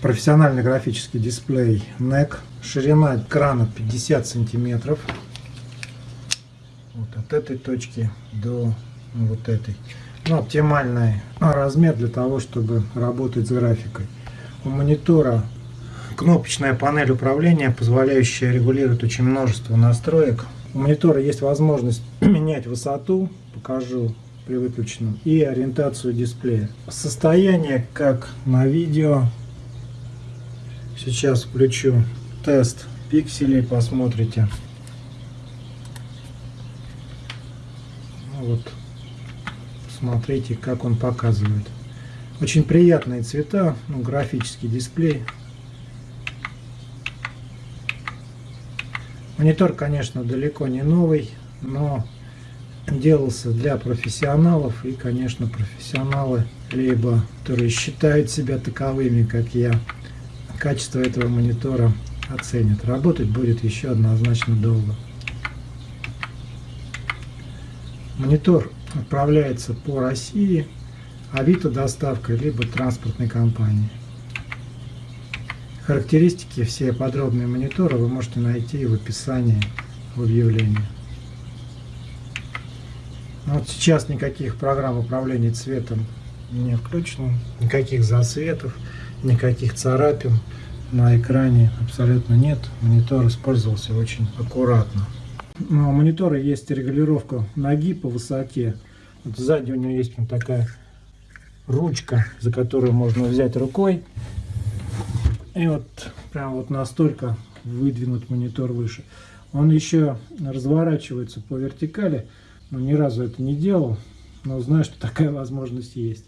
профессиональный графический дисплей NEC. Ширина экрана 50 сантиметров. Вот от этой точки до вот этой. Ну, оптимальный размер для того, чтобы работать с графикой. У монитора кнопочная панель управления, позволяющая регулировать очень множество настроек. У монитора есть возможность менять высоту, покажу при выключенном, и ориентацию дисплея. Состояние, как на видео. Сейчас включу тест пикселей, посмотрите. Вот, смотрите, как он показывает. Очень приятные цвета, ну, графический дисплей. Монитор, конечно, далеко не новый, но делался для профессионалов. И, конечно, профессионалы, либо которые считают себя таковыми, как я, качество этого монитора оценят. Работать будет еще однозначно долго. Монитор отправляется по России, Авито доставкой, либо транспортной компании. Характеристики, все подробные мониторы вы можете найти в описании в объявлении. Но вот сейчас никаких программ управления цветом не включено, никаких засветов, никаких царапин на экране абсолютно нет. Монитор использовался очень аккуратно. Но у монитора есть регулировка ноги по высоте. Вот сзади у него есть вот такая ручка, за которую можно взять рукой и вот прям вот настолько выдвинуть монитор выше. Он еще разворачивается по вертикали, но ни разу это не делал, но знаю, что такая возможность есть.